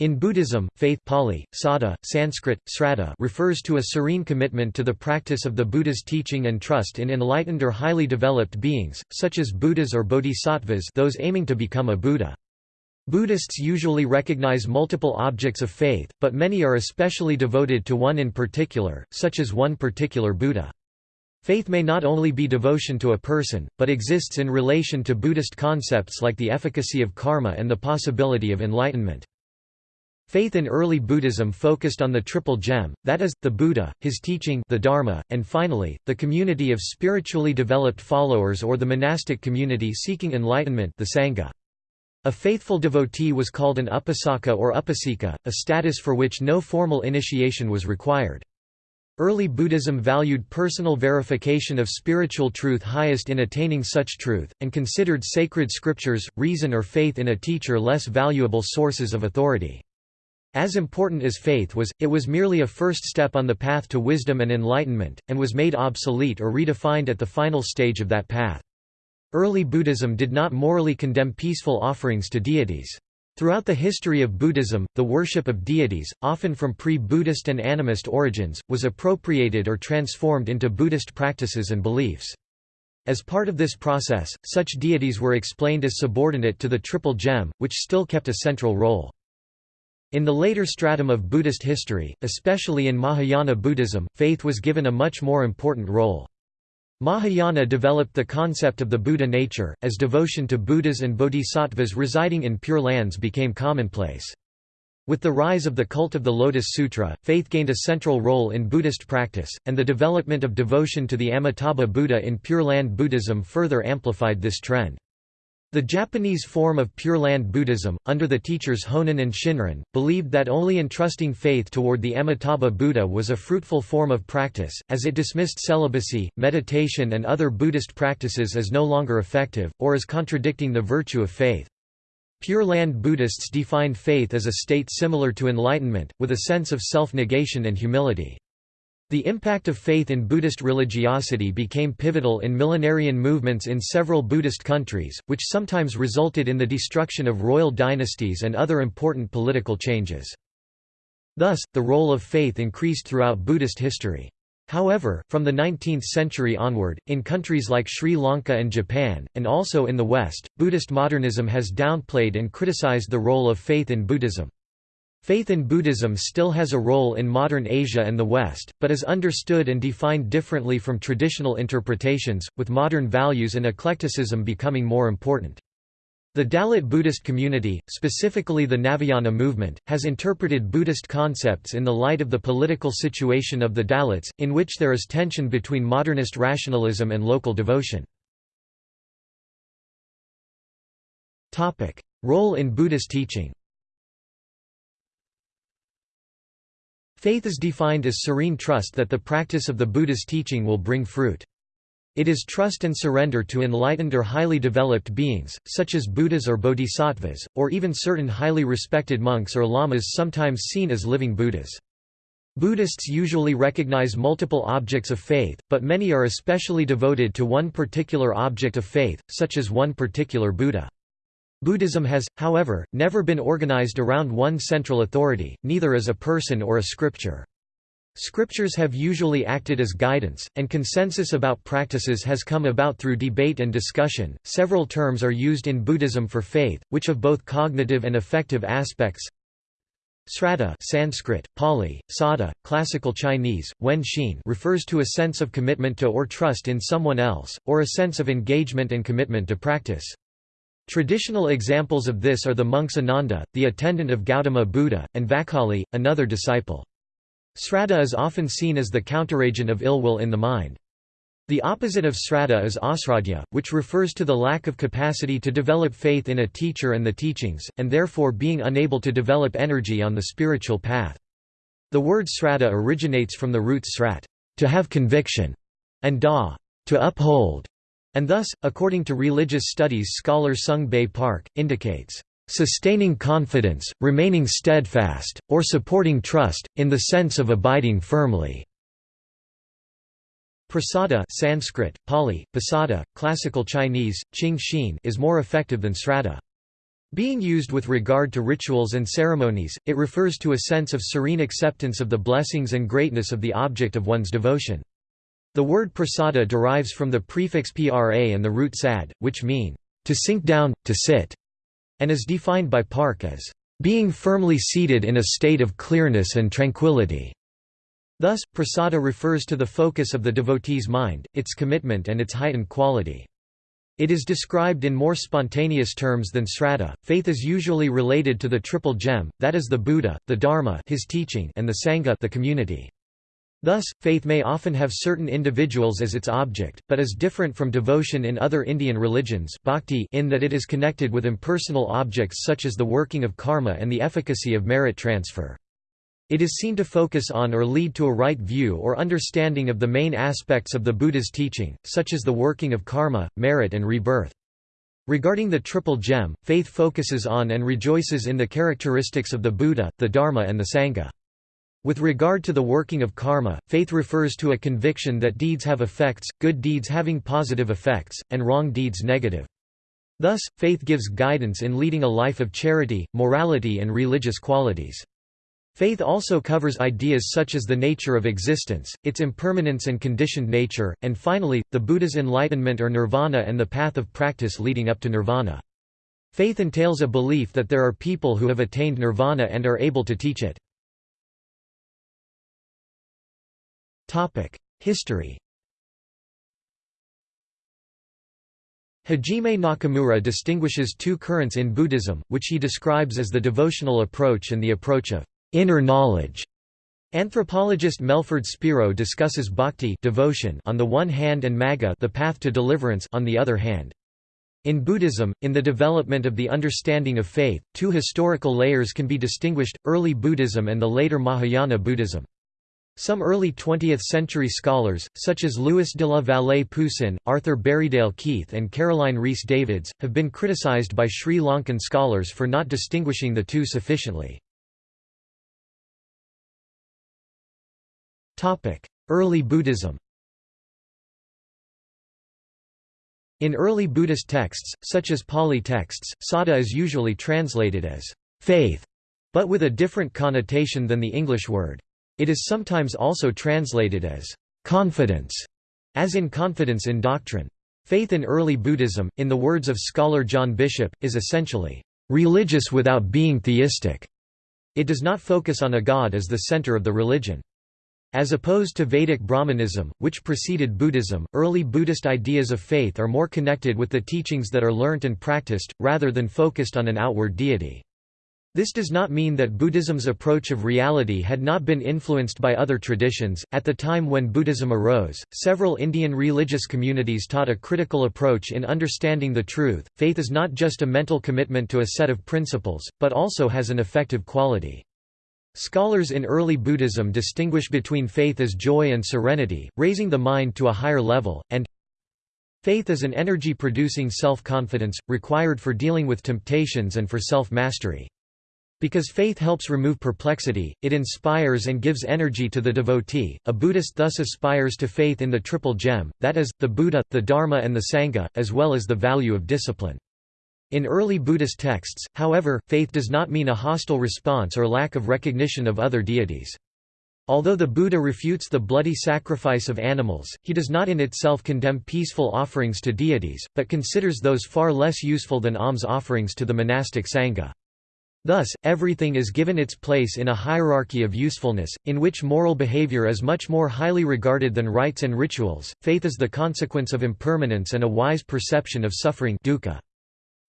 In Buddhism, faith Pali, Sada, Sanskrit, Sraddha refers to a serene commitment to the practice of the Buddha's teaching and trust in enlightened or highly developed beings, such as Buddhas or bodhisattvas those aiming to become a Buddha. Buddhists usually recognize multiple objects of faith, but many are especially devoted to one in particular, such as one particular Buddha. Faith may not only be devotion to a person, but exists in relation to Buddhist concepts like the efficacy of karma and the possibility of enlightenment. Faith in early Buddhism focused on the Triple Gem, that is, the Buddha, his teaching the Dharma, and finally, the community of spiritually developed followers or the monastic community seeking enlightenment the Sangha. A faithful devotee was called an upasaka or upasika, a status for which no formal initiation was required. Early Buddhism valued personal verification of spiritual truth highest in attaining such truth, and considered sacred scriptures, reason or faith in a teacher less valuable sources of authority. As important as faith was, it was merely a first step on the path to wisdom and enlightenment, and was made obsolete or redefined at the final stage of that path. Early Buddhism did not morally condemn peaceful offerings to deities. Throughout the history of Buddhism, the worship of deities, often from pre-Buddhist and animist origins, was appropriated or transformed into Buddhist practices and beliefs. As part of this process, such deities were explained as subordinate to the Triple Gem, which still kept a central role. In the later stratum of Buddhist history, especially in Mahayana Buddhism, faith was given a much more important role. Mahayana developed the concept of the Buddha nature, as devotion to Buddhas and bodhisattvas residing in Pure Lands became commonplace. With the rise of the cult of the Lotus Sutra, faith gained a central role in Buddhist practice, and the development of devotion to the Amitabha Buddha in Pure Land Buddhism further amplified this trend. The Japanese form of Pure Land Buddhism, under the teachers Honen and Shinran, believed that only entrusting faith toward the Amitabha Buddha was a fruitful form of practice, as it dismissed celibacy, meditation and other Buddhist practices as no longer effective, or as contradicting the virtue of faith. Pure Land Buddhists defined faith as a state similar to enlightenment, with a sense of self-negation and humility. The impact of faith in Buddhist religiosity became pivotal in millenarian movements in several Buddhist countries, which sometimes resulted in the destruction of royal dynasties and other important political changes. Thus, the role of faith increased throughout Buddhist history. However, from the 19th century onward, in countries like Sri Lanka and Japan, and also in the West, Buddhist modernism has downplayed and criticized the role of faith in Buddhism. Faith in Buddhism still has a role in modern Asia and the West, but is understood and defined differently from traditional interpretations, with modern values and eclecticism becoming more important. The Dalit Buddhist community, specifically the Navayana movement, has interpreted Buddhist concepts in the light of the political situation of the Dalits, in which there is tension between modernist rationalism and local devotion. Role in Buddhist teaching Faith is defined as serene trust that the practice of the Buddha's teaching will bring fruit. It is trust and surrender to enlightened or highly developed beings, such as Buddhas or bodhisattvas, or even certain highly respected monks or lamas sometimes seen as living Buddhas. Buddhists usually recognize multiple objects of faith, but many are especially devoted to one particular object of faith, such as one particular Buddha. Buddhism has, however, never been organized around one central authority, neither as a person or a scripture. Scriptures have usually acted as guidance, and consensus about practices has come about through debate and discussion. Several terms are used in Buddhism for faith, which have both cognitive and affective aspects. Sraddha Sanskrit, Pali, Sada, Classical Chinese, Wen Xin refers to a sense of commitment to or trust in someone else, or a sense of engagement and commitment to practice. Traditional examples of this are the monks Ananda, the attendant of Gautama Buddha, and Vakkali, another disciple. Sraddha is often seen as the counteragent of ill will in the mind. The opposite of sraddha is asraddha, which refers to the lack of capacity to develop faith in a teacher and the teachings, and therefore being unable to develop energy on the spiritual path. The word sraddha originates from the root srat, to have conviction, and da, to uphold and thus, according to religious studies scholar Sung Bae Park, indicates, "...sustaining confidence, remaining steadfast, or supporting trust, in the sense of abiding firmly." Prasada Sanskrit, Pali, Pasada, Classical Chinese, Qing Xin is more effective than sraddha. Being used with regard to rituals and ceremonies, it refers to a sense of serene acceptance of the blessings and greatness of the object of one's devotion. The word prasada derives from the prefix pra and the root sad, which mean, to sink down, to sit, and is defined by Park as, being firmly seated in a state of clearness and tranquility. Thus, prasada refers to the focus of the devotee's mind, its commitment and its heightened quality. It is described in more spontaneous terms than sraddha. Faith is usually related to the triple gem, that is the Buddha, the Dharma his teaching and the Sangha the community. Thus, faith may often have certain individuals as its object, but is different from devotion in other Indian religions bhakti in that it is connected with impersonal objects such as the working of karma and the efficacy of merit transfer. It is seen to focus on or lead to a right view or understanding of the main aspects of the Buddha's teaching, such as the working of karma, merit and rebirth. Regarding the Triple Gem, faith focuses on and rejoices in the characteristics of the Buddha, the Dharma and the Sangha. With regard to the working of karma, faith refers to a conviction that deeds have effects, good deeds having positive effects, and wrong deeds negative. Thus, faith gives guidance in leading a life of charity, morality and religious qualities. Faith also covers ideas such as the nature of existence, its impermanence and conditioned nature, and finally, the Buddha's enlightenment or nirvana and the path of practice leading up to nirvana. Faith entails a belief that there are people who have attained nirvana and are able to teach it. History Hajime Nakamura distinguishes two currents in Buddhism, which he describes as the devotional approach and the approach of inner knowledge. Anthropologist Melford Spiro discusses bhakti devotion on the one hand and magga the path to deliverance on the other hand. In Buddhism, in the development of the understanding of faith, two historical layers can be distinguished, early Buddhism and the later Mahayana Buddhism. Some early 20th-century scholars, such as Louis de la Vallée Poussin, Arthur Berriedale Keith and Caroline Rhys Davids, have been criticized by Sri Lankan scholars for not distinguishing the two sufficiently. Early Buddhism In early Buddhist texts, such as Pali texts, sada is usually translated as faith, but with a different connotation than the English word. It is sometimes also translated as confidence, as in confidence in doctrine. Faith in early Buddhism, in the words of scholar John Bishop, is essentially religious without being theistic. It does not focus on a god as the center of the religion. As opposed to Vedic Brahmanism, which preceded Buddhism, early Buddhist ideas of faith are more connected with the teachings that are learnt and practiced, rather than focused on an outward deity. This does not mean that Buddhism's approach of reality had not been influenced by other traditions. At the time when Buddhism arose, several Indian religious communities taught a critical approach in understanding the truth. Faith is not just a mental commitment to a set of principles, but also has an effective quality. Scholars in early Buddhism distinguish between faith as joy and serenity, raising the mind to a higher level, and faith as an energy-producing self-confidence, required for dealing with temptations and for self-mastery. Because faith helps remove perplexity, it inspires and gives energy to the devotee. A Buddhist thus aspires to faith in the Triple Gem, that is, the Buddha, the Dharma, and the Sangha, as well as the value of discipline. In early Buddhist texts, however, faith does not mean a hostile response or lack of recognition of other deities. Although the Buddha refutes the bloody sacrifice of animals, he does not in itself condemn peaceful offerings to deities, but considers those far less useful than alms offerings to the monastic sangha. Thus, everything is given its place in a hierarchy of usefulness, in which moral behavior is much more highly regarded than rites and rituals. Faith is the consequence of impermanence and a wise perception of suffering dukkha.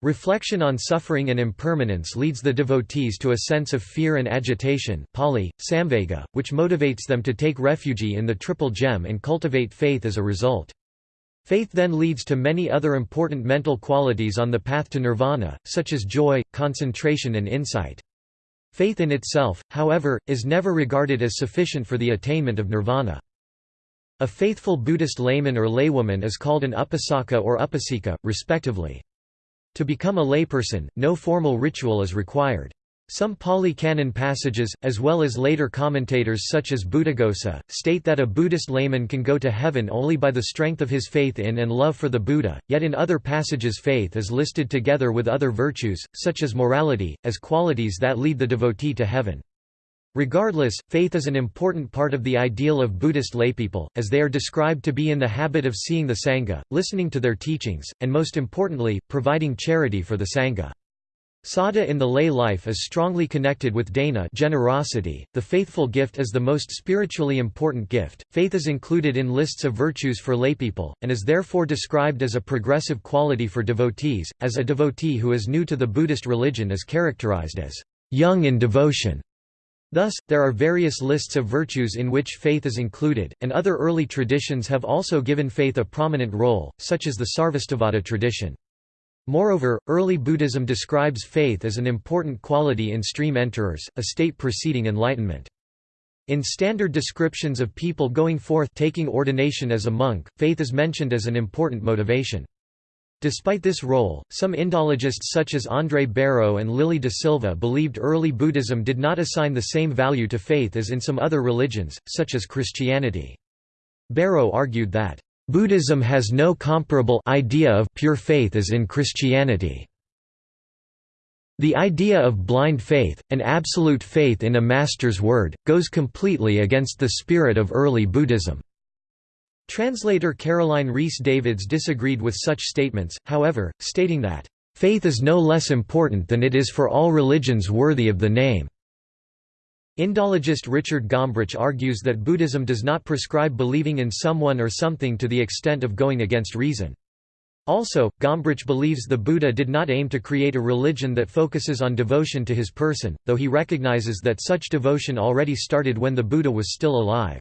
Reflection on suffering and impermanence leads the devotees to a sense of fear and agitation Pali, samvega, which motivates them to take refuge in the Triple Gem and cultivate faith as a result. Faith then leads to many other important mental qualities on the path to nirvana, such as joy, concentration and insight. Faith in itself, however, is never regarded as sufficient for the attainment of nirvana. A faithful Buddhist layman or laywoman is called an upasaka or upasika, respectively. To become a layperson, no formal ritual is required. Some Pali Canon passages, as well as later commentators such as Buddhaghosa, state that a Buddhist layman can go to heaven only by the strength of his faith in and love for the Buddha, yet in other passages faith is listed together with other virtues, such as morality, as qualities that lead the devotee to heaven. Regardless, faith is an important part of the ideal of Buddhist laypeople, as they are described to be in the habit of seeing the Sangha, listening to their teachings, and most importantly, providing charity for the Sangha. Sada in the lay life is strongly connected with dana generosity. The faithful gift is the most spiritually important gift. Faith is included in lists of virtues for laypeople, and is therefore described as a progressive quality for devotees, as a devotee who is new to the Buddhist religion is characterized as young in devotion. Thus, there are various lists of virtues in which faith is included, and other early traditions have also given faith a prominent role, such as the Sarvastivada tradition. Moreover, early Buddhism describes faith as an important quality in stream enterers, a state preceding enlightenment. In standard descriptions of people going forth taking ordination as a monk, faith is mentioned as an important motivation. Despite this role, some Indologists such as André Bareau and Lily de Silva believed early Buddhism did not assign the same value to faith as in some other religions, such as Christianity. Bareau argued that, Buddhism has no comparable idea of pure faith as in Christianity. The idea of blind faith, an absolute faith in a master's word, goes completely against the spirit of early Buddhism. Translator Caroline Rhys Davids disagreed with such statements, however, stating that, "...faith is no less important than it is for all religions worthy of the name." Indologist Richard Gombrich argues that Buddhism does not prescribe believing in someone or something to the extent of going against reason. Also, Gombrich believes the Buddha did not aim to create a religion that focuses on devotion to his person, though he recognizes that such devotion already started when the Buddha was still alive.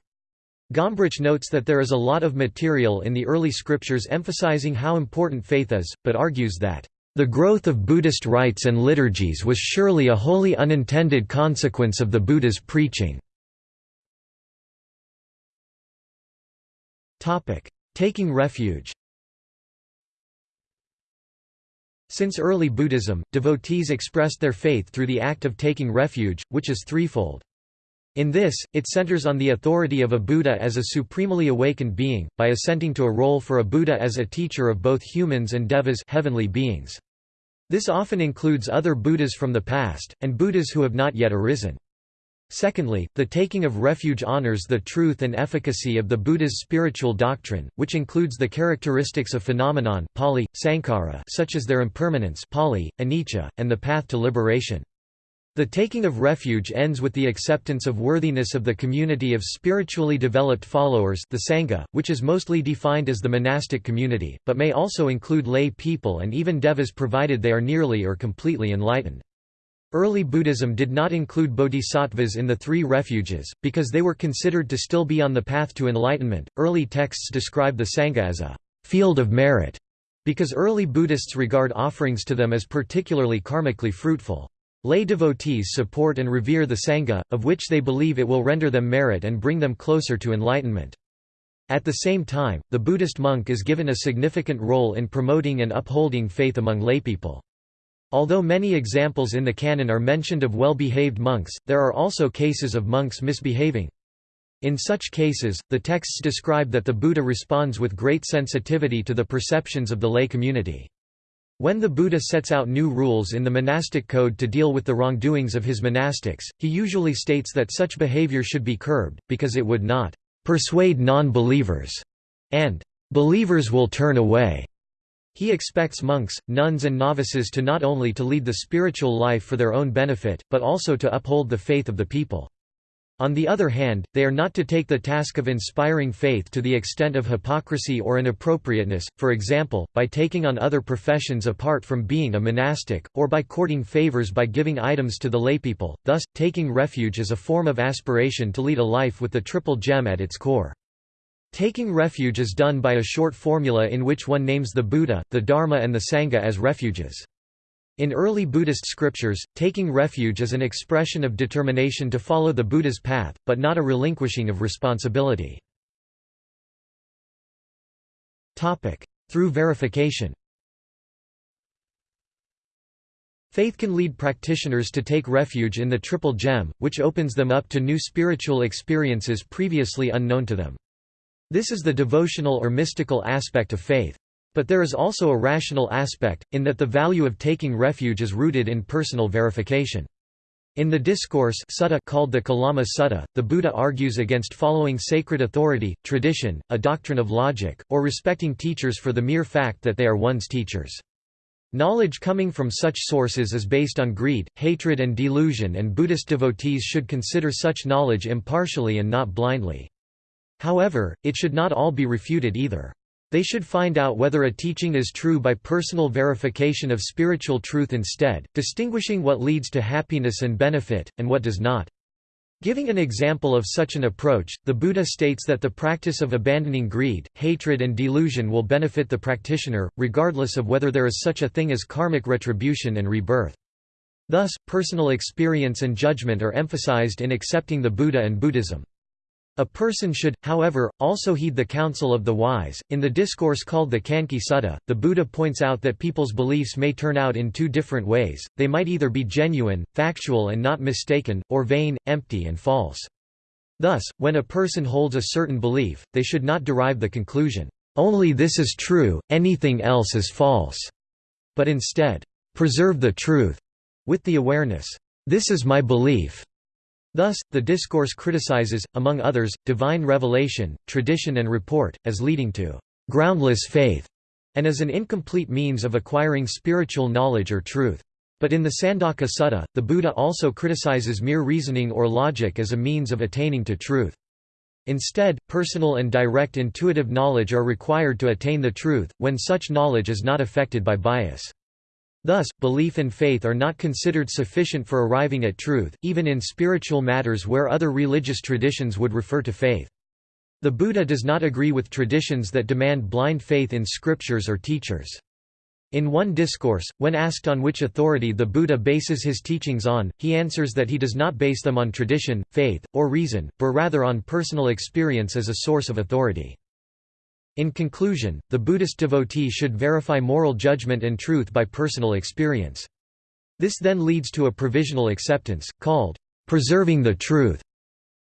Gombrich notes that there is a lot of material in the early scriptures emphasizing how important faith is, but argues that the growth of Buddhist rites and liturgies was surely a wholly unintended consequence of the Buddha's preaching. Taking refuge Since early Buddhism, devotees expressed their faith through the act of taking refuge, which is threefold. In this, it centers on the authority of a Buddha as a supremely awakened being, by assenting to a role for a Buddha as a teacher of both humans and devas heavenly beings. This often includes other Buddhas from the past, and Buddhas who have not yet arisen. Secondly, the taking of refuge honors the truth and efficacy of the Buddha's spiritual doctrine, which includes the characteristics of phenomenon such as their impermanence anicca, and the path to liberation. The taking of refuge ends with the acceptance of worthiness of the community of spiritually developed followers the Sangha, which is mostly defined as the monastic community, but may also include lay people and even devas provided they are nearly or completely enlightened. Early Buddhism did not include bodhisattvas in the three refuges, because they were considered to still be on the path to enlightenment. Early texts describe the Sangha as a field of merit, because early Buddhists regard offerings to them as particularly karmically fruitful. Lay devotees support and revere the Sangha, of which they believe it will render them merit and bring them closer to enlightenment. At the same time, the Buddhist monk is given a significant role in promoting and upholding faith among laypeople. Although many examples in the canon are mentioned of well-behaved monks, there are also cases of monks misbehaving. In such cases, the texts describe that the Buddha responds with great sensitivity to the perceptions of the lay community. When the Buddha sets out new rules in the monastic code to deal with the wrongdoings of his monastics, he usually states that such behavior should be curbed, because it would not persuade non-believers, and believers will turn away. He expects monks, nuns and novices to not only to lead the spiritual life for their own benefit, but also to uphold the faith of the people. On the other hand, they are not to take the task of inspiring faith to the extent of hypocrisy or inappropriateness, for example, by taking on other professions apart from being a monastic, or by courting favors by giving items to the laypeople, thus, taking refuge is a form of aspiration to lead a life with the triple gem at its core. Taking refuge is done by a short formula in which one names the Buddha, the Dharma and the Sangha as refuges. In early Buddhist scriptures, taking refuge is an expression of determination to follow the Buddha's path, but not a relinquishing of responsibility. Through verification Faith can lead practitioners to take refuge in the Triple Gem, which opens them up to new spiritual experiences previously unknown to them. This is the devotional or mystical aspect of faith. But there is also a rational aspect, in that the value of taking refuge is rooted in personal verification. In the discourse sutta called the Kalama Sutta, the Buddha argues against following sacred authority, tradition, a doctrine of logic, or respecting teachers for the mere fact that they are one's teachers. Knowledge coming from such sources is based on greed, hatred and delusion and Buddhist devotees should consider such knowledge impartially and not blindly. However, it should not all be refuted either. They should find out whether a teaching is true by personal verification of spiritual truth instead, distinguishing what leads to happiness and benefit, and what does not. Giving an example of such an approach, the Buddha states that the practice of abandoning greed, hatred and delusion will benefit the practitioner, regardless of whether there is such a thing as karmic retribution and rebirth. Thus, personal experience and judgment are emphasized in accepting the Buddha and Buddhism. A person should, however, also heed the counsel of the wise. In the discourse called the Canki Sutta, the Buddha points out that people's beliefs may turn out in two different ways they might either be genuine, factual and not mistaken, or vain, empty and false. Thus, when a person holds a certain belief, they should not derive the conclusion, only this is true, anything else is false, but instead, preserve the truth, with the awareness, this is my belief, Thus, the discourse criticizes, among others, divine revelation, tradition and report, as leading to «groundless faith» and as an incomplete means of acquiring spiritual knowledge or truth. But in the Sandaka Sutta, the Buddha also criticizes mere reasoning or logic as a means of attaining to truth. Instead, personal and direct intuitive knowledge are required to attain the truth, when such knowledge is not affected by bias. Thus, belief and faith are not considered sufficient for arriving at truth, even in spiritual matters where other religious traditions would refer to faith. The Buddha does not agree with traditions that demand blind faith in scriptures or teachers. In one discourse, when asked on which authority the Buddha bases his teachings on, he answers that he does not base them on tradition, faith, or reason, but rather on personal experience as a source of authority. In conclusion, the Buddhist devotee should verify moral judgment and truth by personal experience. This then leads to a provisional acceptance, called preserving the truth.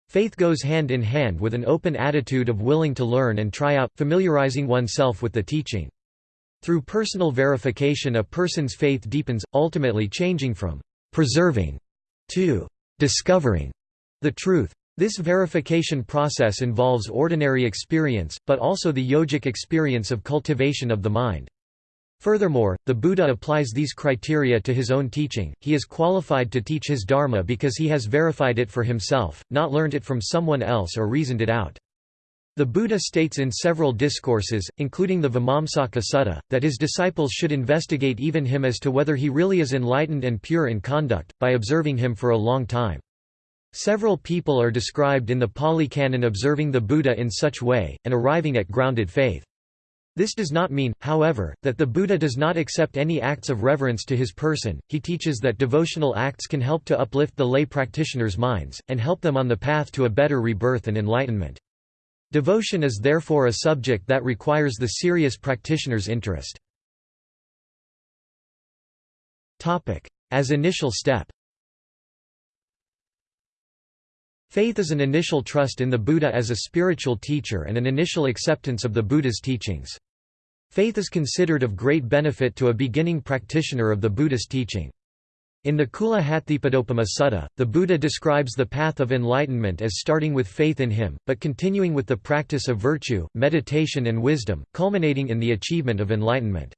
Faith goes hand in hand with an open attitude of willing to learn and try out, familiarizing oneself with the teaching. Through personal verification a person's faith deepens, ultimately changing from preserving to discovering the truth. This verification process involves ordinary experience, but also the yogic experience of cultivation of the mind. Furthermore, the Buddha applies these criteria to his own teaching, he is qualified to teach his dharma because he has verified it for himself, not learned it from someone else or reasoned it out. The Buddha states in several discourses, including the Vimamsaka Sutta, that his disciples should investigate even him as to whether he really is enlightened and pure in conduct, by observing him for a long time. Several people are described in the Pali Canon observing the Buddha in such way, and arriving at grounded faith. This does not mean, however, that the Buddha does not accept any acts of reverence to his person, he teaches that devotional acts can help to uplift the lay practitioners' minds, and help them on the path to a better rebirth and enlightenment. Devotion is therefore a subject that requires the serious practitioner's interest. As initial step Faith is an initial trust in the Buddha as a spiritual teacher and an initial acceptance of the Buddha's teachings. Faith is considered of great benefit to a beginning practitioner of the Buddhist teaching. In the Cula Hatthipadopama Sutta, the Buddha describes the path of enlightenment as starting with faith in him, but continuing with the practice of virtue, meditation and wisdom, culminating in the achievement of enlightenment.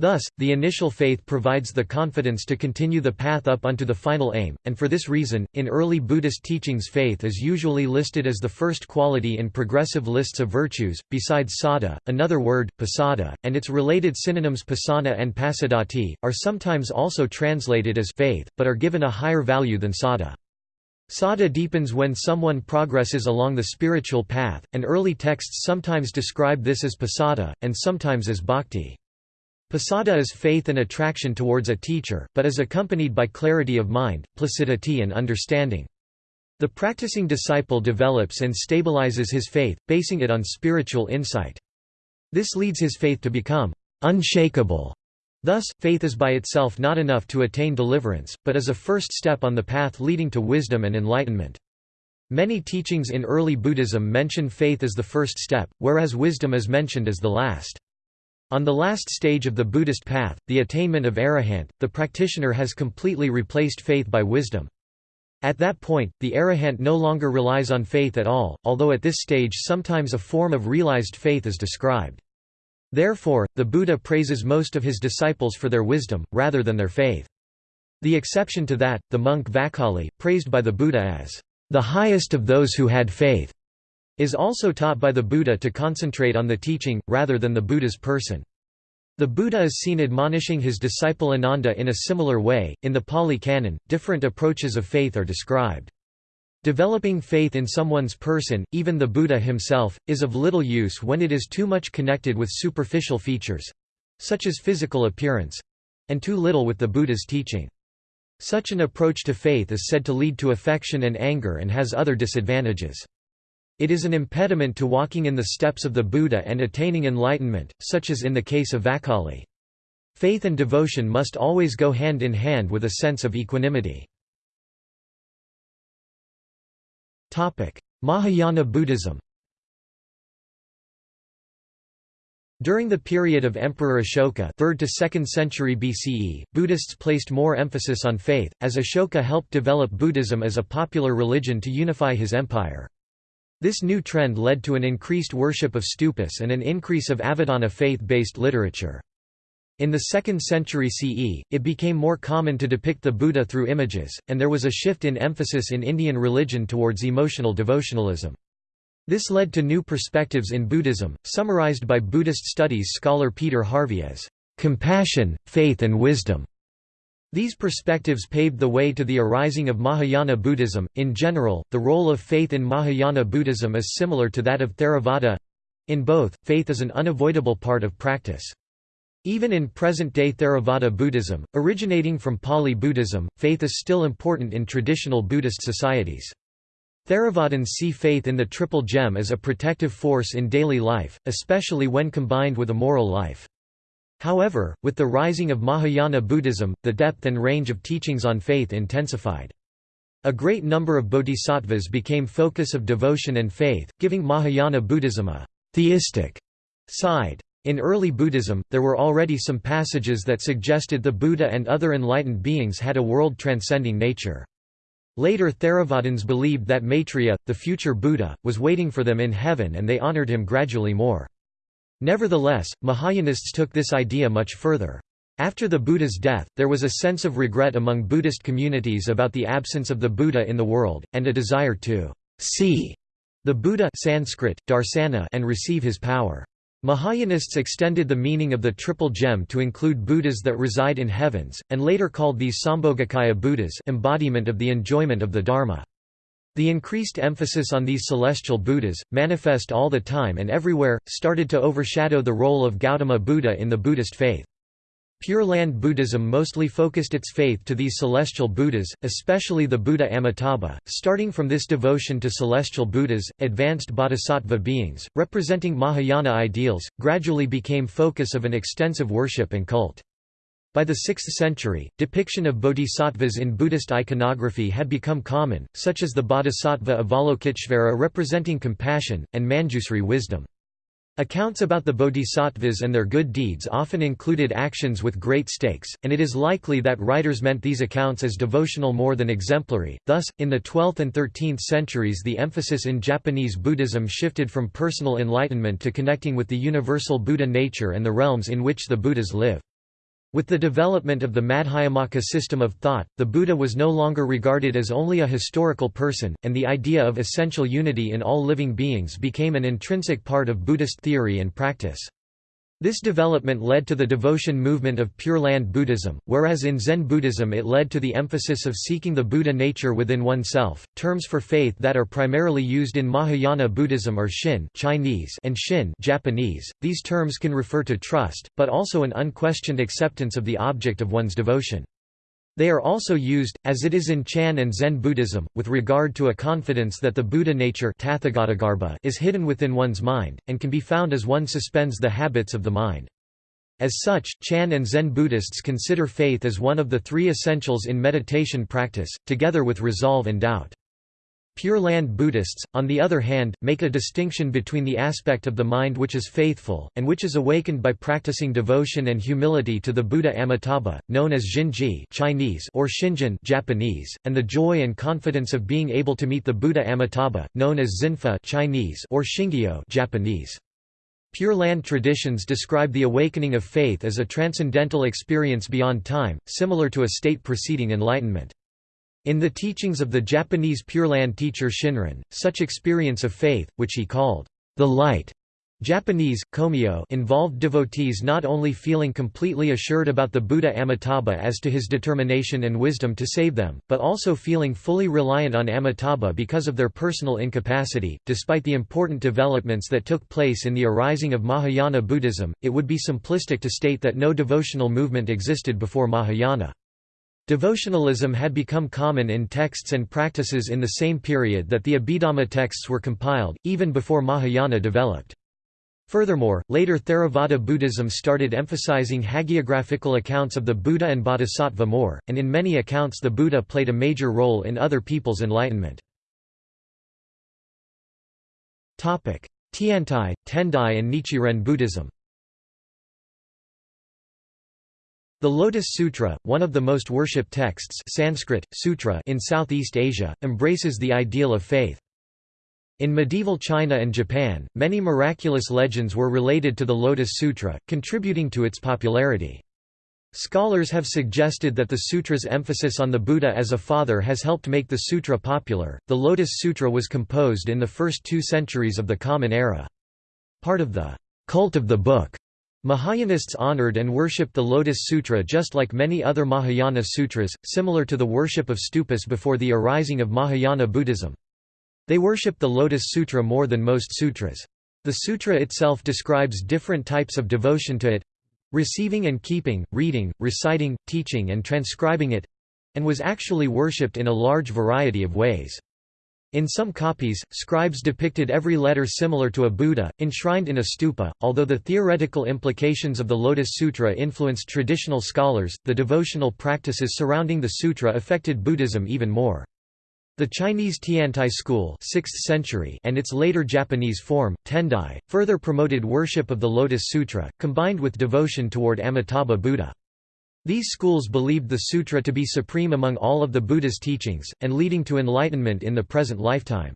Thus, the initial faith provides the confidence to continue the path up unto the final aim, and for this reason, in early Buddhist teachings faith is usually listed as the first quality in progressive lists of virtues, besides sada, another word, pasada, and its related synonyms pasana and pasadati, are sometimes also translated as faith, but are given a higher value than sada. Sada deepens when someone progresses along the spiritual path, and early texts sometimes describe this as pasada, and sometimes as bhakti. Pasada is faith and attraction towards a teacher, but is accompanied by clarity of mind, placidity and understanding. The practicing disciple develops and stabilizes his faith, basing it on spiritual insight. This leads his faith to become unshakable, Thus, faith is by itself not enough to attain deliverance, but is a first step on the path leading to wisdom and enlightenment. Many teachings in early Buddhism mention faith as the first step, whereas wisdom is mentioned as the last. On the last stage of the Buddhist path, the attainment of arahant, the practitioner has completely replaced faith by wisdom. At that point, the arahant no longer relies on faith at all, although at this stage sometimes a form of realized faith is described. Therefore, the Buddha praises most of his disciples for their wisdom, rather than their faith. The exception to that, the monk Vakkali, praised by the Buddha as the highest of those who had faith, is also taught by the Buddha to concentrate on the teaching, rather than the Buddha's person. The Buddha is seen admonishing his disciple Ananda in a similar way. In the Pali Canon, different approaches of faith are described. Developing faith in someone's person, even the Buddha himself, is of little use when it is too much connected with superficial features such as physical appearance and too little with the Buddha's teaching. Such an approach to faith is said to lead to affection and anger and has other disadvantages. It is an impediment to walking in the steps of the Buddha and attaining enlightenment, such as in the case of Vakkali. Faith and devotion must always go hand in hand with a sense of equanimity. Mahayana Buddhism During the period of Emperor Ashoka 3rd to 2nd century BCE, Buddhists placed more emphasis on faith, as Ashoka helped develop Buddhism as a popular religion to unify his empire. This new trend led to an increased worship of stupas and an increase of Avadana faith-based literature. In the 2nd century CE, it became more common to depict the Buddha through images, and there was a shift in emphasis in Indian religion towards emotional devotionalism. This led to new perspectives in Buddhism, summarized by Buddhist studies scholar Peter Harvey as compassion, faith and wisdom. These perspectives paved the way to the arising of Mahayana Buddhism. In general, the role of faith in Mahayana Buddhism is similar to that of Theravada. In both, faith is an unavoidable part of practice. Even in present-day Theravada Buddhism, originating from Pali Buddhism, faith is still important in traditional Buddhist societies. Theravadins see faith in the Triple Gem as a protective force in daily life, especially when combined with a moral life. However, with the rising of Mahayana Buddhism, the depth and range of teachings on faith intensified. A great number of bodhisattvas became focus of devotion and faith, giving Mahayana Buddhism a theistic side. In early Buddhism, there were already some passages that suggested the Buddha and other enlightened beings had a world-transcending nature. Later Theravadins believed that Maitreya, the future Buddha, was waiting for them in heaven and they honored him gradually more. Nevertheless, Mahayanists took this idea much further. After the Buddha's death, there was a sense of regret among Buddhist communities about the absence of the Buddha in the world, and a desire to see the Buddha Sanskrit, darsana and receive his power. Mahayanists extended the meaning of the Triple Gem to include Buddhas that reside in heavens, and later called these Sambhogakaya Buddhas embodiment of the enjoyment of the Dharma. The increased emphasis on these celestial Buddhas, manifest all the time and everywhere, started to overshadow the role of Gautama Buddha in the Buddhist faith. Pure Land Buddhism mostly focused its faith to these celestial Buddhas, especially the Buddha Amitabha. Starting from this devotion to celestial Buddhas, advanced bodhisattva beings, representing Mahayana ideals, gradually became focus of an extensive worship and cult. By the 6th century, depiction of bodhisattvas in Buddhist iconography had become common, such as the bodhisattva Avalokiteshvara representing compassion, and Manjusri wisdom. Accounts about the bodhisattvas and their good deeds often included actions with great stakes, and it is likely that writers meant these accounts as devotional more than exemplary. Thus, in the 12th and 13th centuries, the emphasis in Japanese Buddhism shifted from personal enlightenment to connecting with the universal Buddha nature and the realms in which the Buddhas live. With the development of the Madhyamaka system of thought, the Buddha was no longer regarded as only a historical person, and the idea of essential unity in all living beings became an intrinsic part of Buddhist theory and practice. This development led to the devotion movement of Pure Land Buddhism, whereas in Zen Buddhism it led to the emphasis of seeking the Buddha nature within oneself. Terms for faith that are primarily used in Mahayana Buddhism are Shin Chinese and Shin Japanese. These terms can refer to trust, but also an unquestioned acceptance of the object of one's devotion. They are also used, as it is in Chan and Zen Buddhism, with regard to a confidence that the Buddha nature is hidden within one's mind, and can be found as one suspends the habits of the mind. As such, Chan and Zen Buddhists consider faith as one of the three essentials in meditation practice, together with resolve and doubt. Pure Land Buddhists, on the other hand, make a distinction between the aspect of the mind which is faithful, and which is awakened by practicing devotion and humility to the Buddha Amitabha, known as Jinji Chinese or Shinjin Japanese, and the joy and confidence of being able to meet the Buddha Amitabha, known as Zinfa Chinese or Shingyo Japanese. Pure Land traditions describe the awakening of faith as a transcendental experience beyond time, similar to a state preceding enlightenment. In the teachings of the Japanese Pure Land teacher Shinran, such experience of faith, which he called the light, Japanese, komyo involved devotees not only feeling completely assured about the Buddha Amitabha as to his determination and wisdom to save them, but also feeling fully reliant on Amitabha because of their personal incapacity. Despite the important developments that took place in the arising of Mahayana Buddhism, it would be simplistic to state that no devotional movement existed before Mahayana. Devotionalism had become common in texts and practices in the same period that the Abhidhamma texts were compiled, even before Mahayana developed. Furthermore, later Theravada Buddhism started emphasizing hagiographical accounts of the Buddha and Bodhisattva more, and in many accounts the Buddha played a major role in other people's enlightenment. Tiantai, Tendai and Nichiren Buddhism The Lotus Sutra, one of the most worshipped texts Sanskrit, sutra in Southeast Asia, embraces the ideal of faith. In medieval China and Japan, many miraculous legends were related to the Lotus Sutra, contributing to its popularity. Scholars have suggested that the sutra's emphasis on the Buddha as a father has helped make the sutra popular. The Lotus Sutra was composed in the first two centuries of the Common Era. Part of the cult of the book Mahayanists honored and worshipped the Lotus Sutra just like many other Mahayana sutras, similar to the worship of stupas before the arising of Mahayana Buddhism. They worship the Lotus Sutra more than most sutras. The sutra itself describes different types of devotion to it receiving and keeping, reading, reciting, teaching and transcribing it and was actually worshipped in a large variety of ways. In some copies, scribes depicted every letter similar to a Buddha, enshrined in a stupa. Although the theoretical implications of the Lotus Sutra influenced traditional scholars, the devotional practices surrounding the sutra affected Buddhism even more. The Chinese Tiantai school 6th century and its later Japanese form, Tendai, further promoted worship of the Lotus Sutra, combined with devotion toward Amitabha Buddha. These schools believed the sutra to be supreme among all of the Buddha's teachings, and leading to enlightenment in the present lifetime.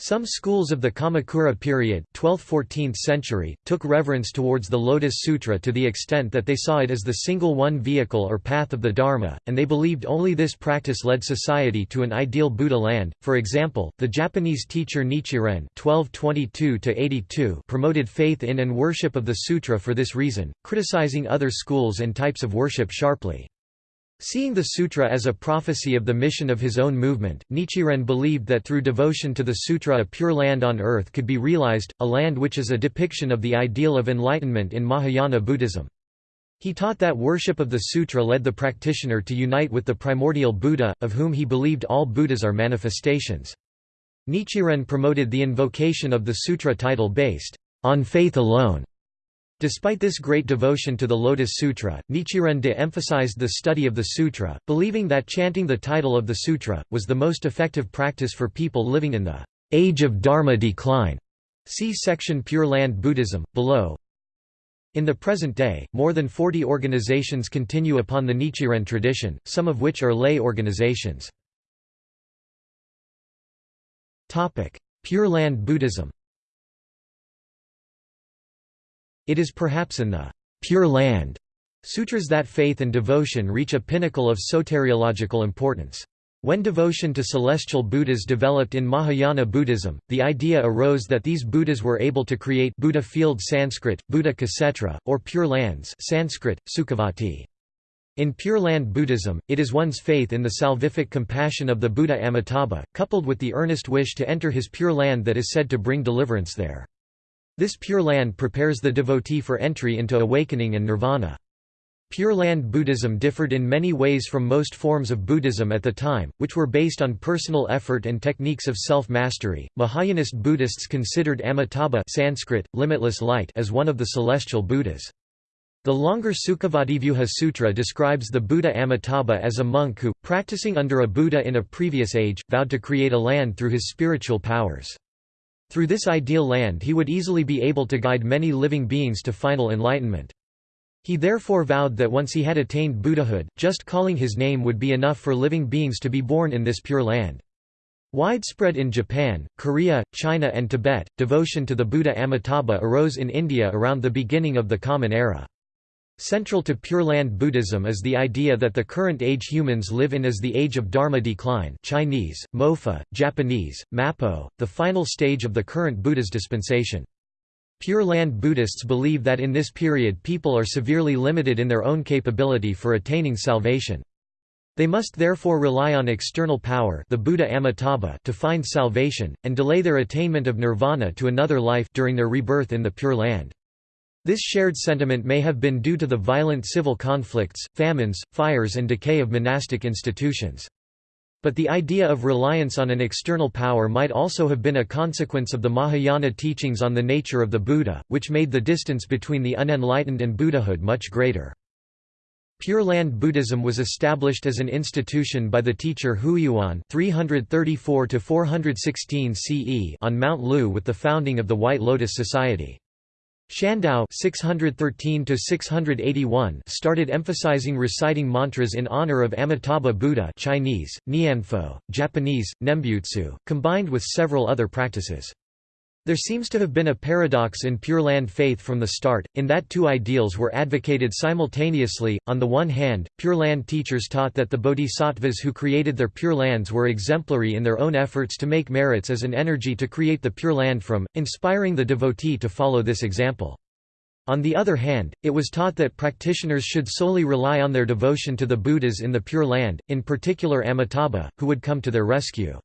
Some schools of the Kamakura period 12th–14th century, took reverence towards the Lotus Sutra to the extent that they saw it as the single one vehicle or path of the Dharma, and they believed only this practice led society to an ideal Buddha land. For example, the Japanese teacher Nichiren (1222–82) promoted faith in and worship of the sutra for this reason, criticizing other schools and types of worship sharply. Seeing the sutra as a prophecy of the mission of his own movement, Nichiren believed that through devotion to the sutra a pure land on earth could be realized, a land which is a depiction of the ideal of enlightenment in Mahayana Buddhism. He taught that worship of the sutra led the practitioner to unite with the primordial Buddha, of whom he believed all Buddhas are manifestations. Nichiren promoted the invocation of the sutra title based on faith alone Despite this great devotion to the Lotus Sutra, Nichiren de-emphasized the study of the sutra, believing that chanting the title of the sutra, was the most effective practice for people living in the age of Dharma decline. See section Pure Land Buddhism, below. In the present day, more than 40 organizations continue upon the Nichiren tradition, some of which are lay organizations. Pure Land Buddhism It is perhaps in the Pure Land sutras that faith and devotion reach a pinnacle of soteriological importance. When devotion to celestial Buddhas developed in Mahayana Buddhism, the idea arose that these Buddhas were able to create Buddha field Sanskrit, Buddha Ksetra, or Pure Lands Sanskrit, Sukhavati. In Pure Land Buddhism, it is one's faith in the salvific compassion of the Buddha Amitabha, coupled with the earnest wish to enter his Pure Land that is said to bring deliverance there. This Pure Land prepares the devotee for entry into awakening and nirvana. Pure Land Buddhism differed in many ways from most forms of Buddhism at the time, which were based on personal effort and techniques of self-mastery. Mahayanist Buddhists considered Amitabha Sanskrit, limitless light as one of the celestial Buddhas. The longer Sukhavativyuha Sutra describes the Buddha Amitabha as a monk who, practicing under a Buddha in a previous age, vowed to create a land through his spiritual powers. Through this ideal land he would easily be able to guide many living beings to final enlightenment. He therefore vowed that once he had attained Buddhahood, just calling his name would be enough for living beings to be born in this pure land. Widespread in Japan, Korea, China and Tibet, devotion to the Buddha Amitabha arose in India around the beginning of the Common Era. Central to Pure Land Buddhism is the idea that the current age humans live in is the age of Dharma decline Chinese, Mofa, Japanese, Mappo, the final stage of the current Buddha's dispensation. Pure Land Buddhists believe that in this period people are severely limited in their own capability for attaining salvation. They must therefore rely on external power the Buddha Amitabha to find salvation, and delay their attainment of nirvana to another life during their rebirth in the Pure Land. This shared sentiment may have been due to the violent civil conflicts, famines, fires and decay of monastic institutions. But the idea of reliance on an external power might also have been a consequence of the Mahayana teachings on the nature of the Buddha, which made the distance between the unenlightened and Buddhahood much greater. Pure Land Buddhism was established as an institution by the teacher Huiyuan 334 CE on Mount Lu with the founding of the White Lotus Society. Shandao 613 started emphasizing reciting mantras in honor of Amitabha Buddha Chinese, Nianfo, Japanese, Nembutsu, combined with several other practices. There seems to have been a paradox in Pure Land faith from the start, in that two ideals were advocated simultaneously. On the one hand, Pure Land teachers taught that the bodhisattvas who created their Pure Lands were exemplary in their own efforts to make merits as an energy to create the Pure Land from, inspiring the devotee to follow this example. On the other hand, it was taught that practitioners should solely rely on their devotion to the Buddhas in the Pure Land, in particular Amitabha, who would come to their rescue.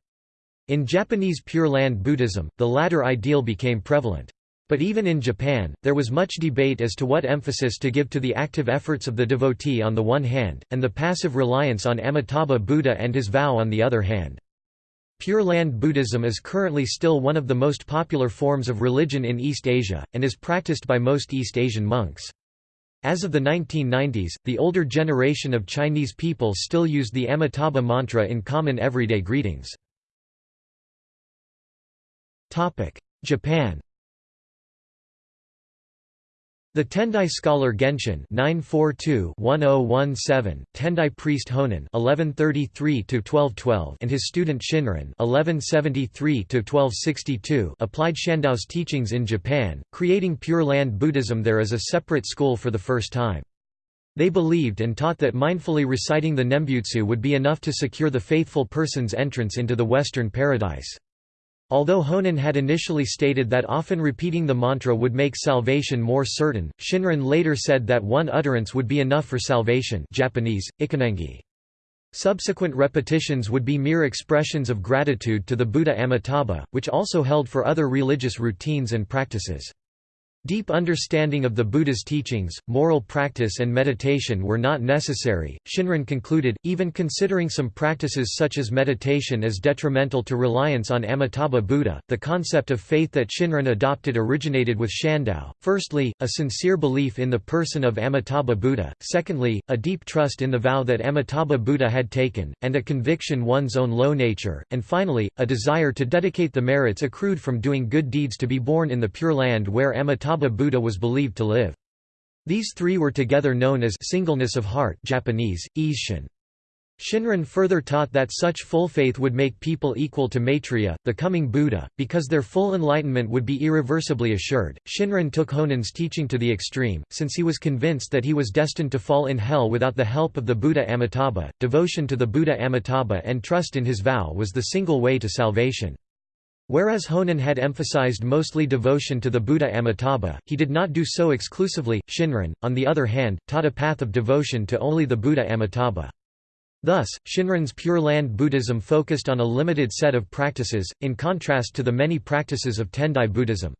In Japanese Pure Land Buddhism, the latter ideal became prevalent. But even in Japan, there was much debate as to what emphasis to give to the active efforts of the devotee on the one hand, and the passive reliance on Amitabha Buddha and his vow on the other hand. Pure Land Buddhism is currently still one of the most popular forms of religion in East Asia, and is practiced by most East Asian monks. As of the 1990s, the older generation of Chinese people still used the Amitabha mantra in common everyday greetings. Japan the Tendai scholar Genshin 942-1017, Tendai priest Honen 1133-1212, and his student Shinran 1173-1262 applied Shandao's teachings in Japan, creating Pure Land Buddhism there as a separate school for the first time. They believed and taught that mindfully reciting the Nembutsu would be enough to secure the faithful person's entrance into the Western paradise. Although Honen had initially stated that often repeating the mantra would make salvation more certain, Shinran later said that one utterance would be enough for salvation Japanese, ichinengi. Subsequent repetitions would be mere expressions of gratitude to the Buddha Amitabha, which also held for other religious routines and practices. Deep understanding of the Buddha's teachings, moral practice and meditation were not necessary, Shinran concluded, even considering some practices such as meditation as detrimental to reliance on Amitabha Buddha. The concept of faith that Shinran adopted originated with Shandao, firstly, a sincere belief in the person of Amitabha Buddha, secondly, a deep trust in the vow that Amitabha Buddha had taken, and a conviction one's own low nature, and finally, a desire to dedicate the merits accrued from doing good deeds to be born in the Pure Land where Amitabha Buddha was believed to live. These three were together known as singleness of heart Japanese, Isshin. Shinran further taught that such full faith would make people equal to Maitreya, the coming Buddha, because their full enlightenment would be irreversibly assured. Shinran took Honen's teaching to the extreme, since he was convinced that he was destined to fall in hell without the help of the Buddha Amitabha. Devotion to the Buddha Amitabha and trust in his vow was the single way to salvation. Whereas Honen had emphasized mostly devotion to the Buddha Amitabha, he did not do so exclusively. Shinran, on the other hand, taught a path of devotion to only the Buddha Amitabha. Thus, Shinran's Pure Land Buddhism focused on a limited set of practices, in contrast to the many practices of Tendai Buddhism.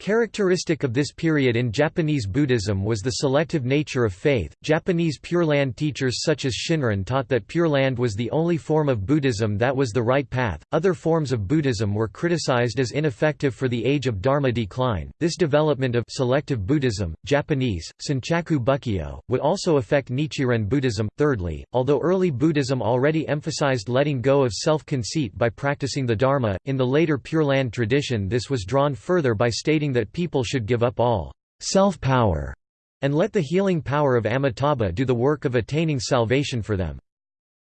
Characteristic of this period in Japanese Buddhism was the selective nature of faith. Japanese Pure Land teachers such as Shinran taught that Pure Land was the only form of Buddhism that was the right path. Other forms of Buddhism were criticized as ineffective for the age of Dharma decline. This development of selective Buddhism, Japanese Senchaku Bukkyo, would also affect Nichiren Buddhism. Thirdly, although early Buddhism already emphasized letting go of self-conceit by practicing the Dharma, in the later Pure Land tradition this was drawn further by stating that people should give up all self-power and let the healing power of Amitabha do the work of attaining salvation for them.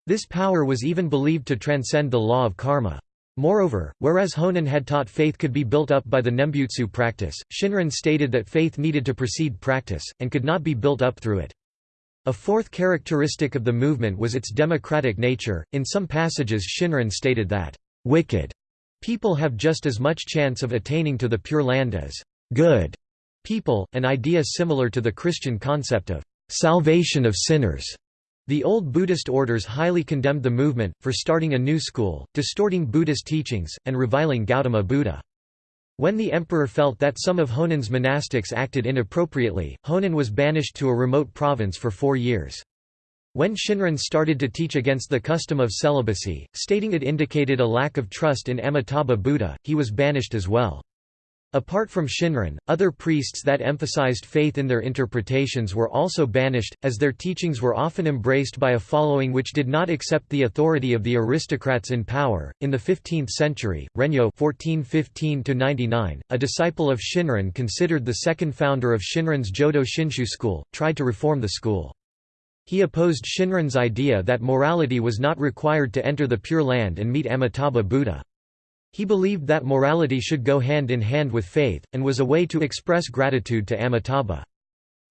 This power was even believed to transcend the law of karma. Moreover, whereas Honen had taught faith could be built up by the Nembutsu practice, Shinran stated that faith needed to precede practice, and could not be built up through it. A fourth characteristic of the movement was its democratic nature. In some passages, Shinran stated that, wicked People have just as much chance of attaining to the Pure Land as good people, an idea similar to the Christian concept of salvation of sinners. The old Buddhist orders highly condemned the movement, for starting a new school, distorting Buddhist teachings, and reviling Gautama Buddha. When the emperor felt that some of Honen's monastics acted inappropriately, Honen was banished to a remote province for four years. When Shinran started to teach against the custom of celibacy, stating it indicated a lack of trust in Amitabha Buddha, he was banished as well. Apart from Shinran, other priests that emphasized faith in their interpretations were also banished, as their teachings were often embraced by a following which did not accept the authority of the aristocrats in power. In the 15th century, Rennyo (1415–99), a disciple of Shinran considered the second founder of Shinran's Jodo Shinshu school, tried to reform the school. He opposed Shinran's idea that morality was not required to enter the Pure Land and meet Amitabha Buddha. He believed that morality should go hand in hand with faith, and was a way to express gratitude to Amitabha.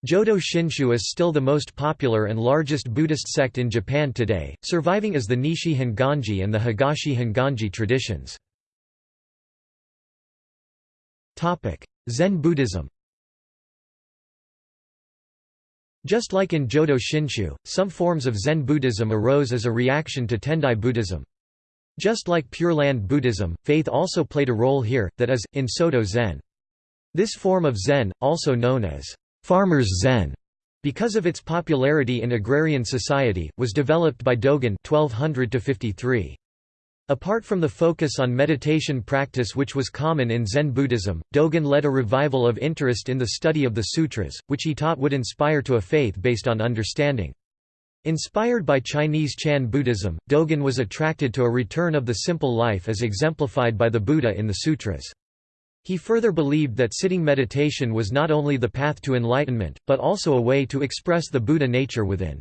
Jodo Shinshu is still the most popular and largest Buddhist sect in Japan today, surviving as the Nishi Honganji and the Higashi Honganji traditions. Zen Buddhism Just like in Jodo Shinshu, some forms of Zen Buddhism arose as a reaction to Tendai Buddhism. Just like Pure Land Buddhism, faith also played a role here, that is, in Soto Zen. This form of Zen, also known as farmers Zen, because of its popularity in agrarian society, was developed by Dogen 1200 -53. Apart from the focus on meditation practice which was common in Zen Buddhism, Dogen led a revival of interest in the study of the sutras, which he taught would inspire to a faith based on understanding. Inspired by Chinese Chan Buddhism, Dogen was attracted to a return of the simple life as exemplified by the Buddha in the sutras. He further believed that sitting meditation was not only the path to enlightenment, but also a way to express the Buddha nature within.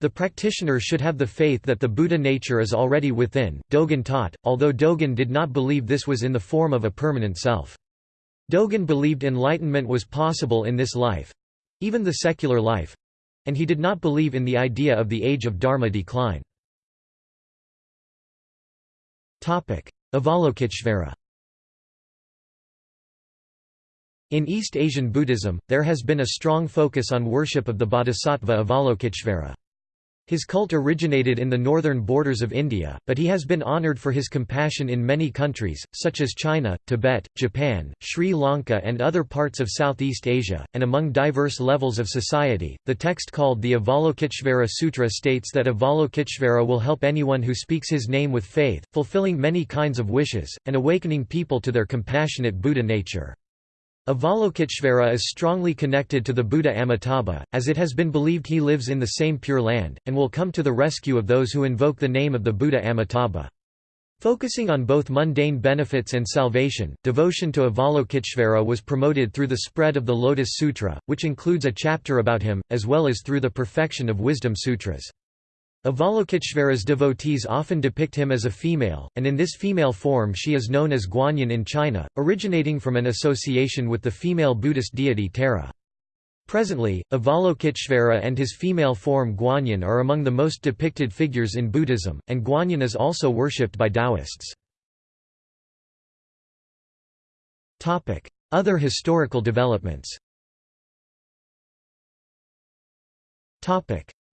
The practitioner should have the faith that the Buddha nature is already within, Dogen taught, although Dogen did not believe this was in the form of a permanent self. Dogen believed enlightenment was possible in this life—even the secular life—and he did not believe in the idea of the age of Dharma decline. Avalokiteshvara In East Asian Buddhism, there has been a strong focus on worship of the bodhisattva Avalokiteshvara. His cult originated in the northern borders of India, but he has been honored for his compassion in many countries, such as China, Tibet, Japan, Sri Lanka, and other parts of Southeast Asia, and among diverse levels of society. The text called the Avalokiteshvara Sutra states that Avalokiteshvara will help anyone who speaks his name with faith, fulfilling many kinds of wishes, and awakening people to their compassionate Buddha nature. Avalokiteshvara is strongly connected to the Buddha Amitabha, as it has been believed he lives in the same Pure Land, and will come to the rescue of those who invoke the name of the Buddha Amitabha. Focusing on both mundane benefits and salvation, devotion to Avalokiteshvara was promoted through the spread of the Lotus Sutra, which includes a chapter about him, as well as through the perfection of wisdom sutras. Avalokiteshvara's devotees often depict him as a female, and in this female form she is known as Guanyin in China, originating from an association with the female Buddhist deity Tara. Presently, Avalokiteshvara and his female form Guanyin are among the most depicted figures in Buddhism, and Guanyin is also worshipped by Taoists. Other historical developments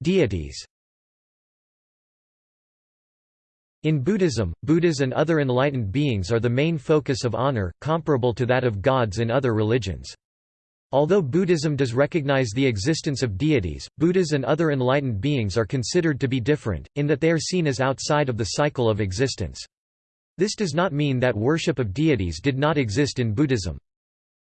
Deities In Buddhism, Buddhas and other enlightened beings are the main focus of honor, comparable to that of gods in other religions. Although Buddhism does recognize the existence of deities, Buddhas and other enlightened beings are considered to be different, in that they are seen as outside of the cycle of existence. This does not mean that worship of deities did not exist in Buddhism.